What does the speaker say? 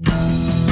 you